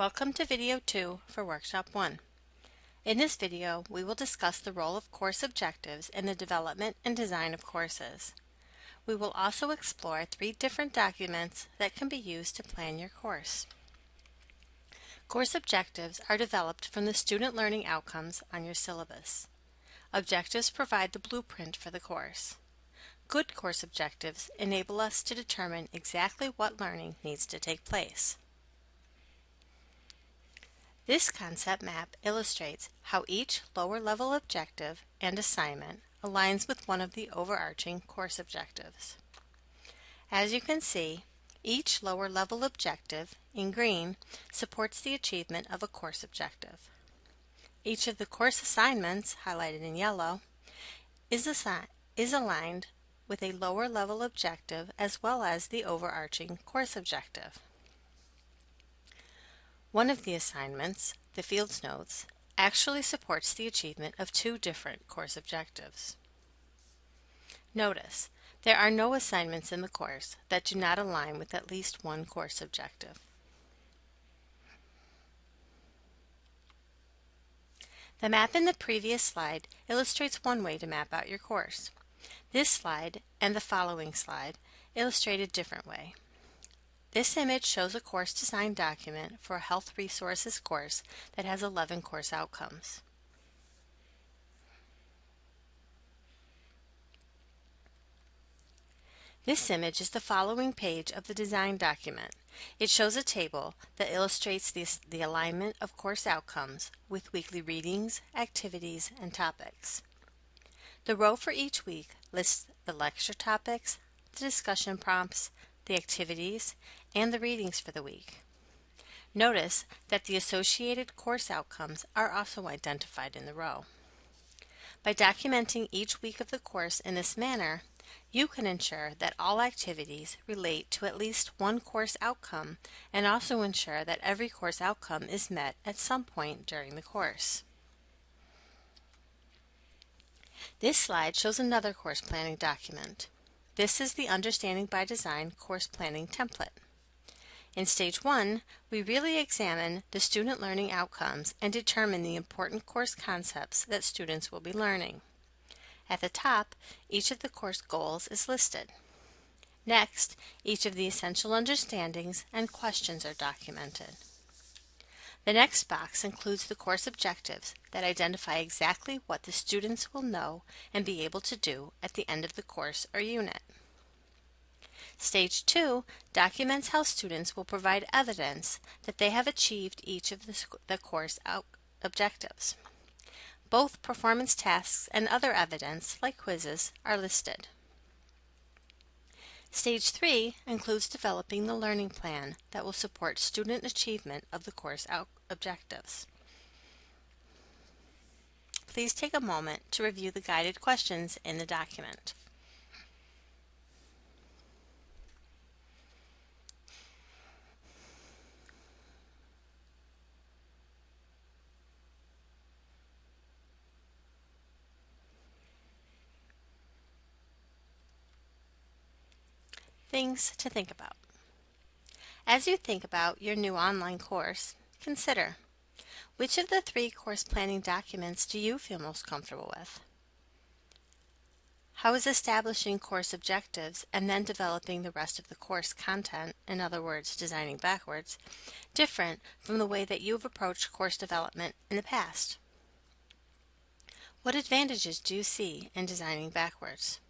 Welcome to video 2 for Workshop 1. In this video, we will discuss the role of course objectives in the development and design of courses. We will also explore three different documents that can be used to plan your course. Course objectives are developed from the student learning outcomes on your syllabus. Objectives provide the blueprint for the course. Good course objectives enable us to determine exactly what learning needs to take place. This concept map illustrates how each lower level objective and assignment aligns with one of the overarching course objectives. As you can see, each lower level objective, in green, supports the achievement of a course objective. Each of the course assignments, highlighted in yellow, is, is aligned with a lower level objective as well as the overarching course objective. One of the assignments, the Fields Notes, actually supports the achievement of two different course objectives. Notice, there are no assignments in the course that do not align with at least one course objective. The map in the previous slide illustrates one way to map out your course. This slide and the following slide illustrate a different way. This image shows a course design document for a health resources course that has 11 course outcomes. This image is the following page of the design document. It shows a table that illustrates the, the alignment of course outcomes with weekly readings, activities, and topics. The row for each week lists the lecture topics, the discussion prompts, the activities, and the readings for the week. Notice that the associated course outcomes are also identified in the row. By documenting each week of the course in this manner, you can ensure that all activities relate to at least one course outcome and also ensure that every course outcome is met at some point during the course. This slide shows another course planning document. This is the Understanding by Design course planning template. In Stage 1, we really examine the student learning outcomes and determine the important course concepts that students will be learning. At the top, each of the course goals is listed. Next, each of the essential understandings and questions are documented. The next box includes the course objectives that identify exactly what the students will know and be able to do at the end of the course or unit. Stage 2 documents how students will provide evidence that they have achieved each of the, the course objectives. Both performance tasks and other evidence, like quizzes, are listed. Stage 3 includes developing the learning plan that will support student achievement of the course objectives. Please take a moment to review the guided questions in the document. Things to think about. As you think about your new online course, consider which of the three course planning documents do you feel most comfortable with? How is establishing course objectives and then developing the rest of the course content, in other words, designing backwards, different from the way that you've approached course development in the past? What advantages do you see in designing backwards?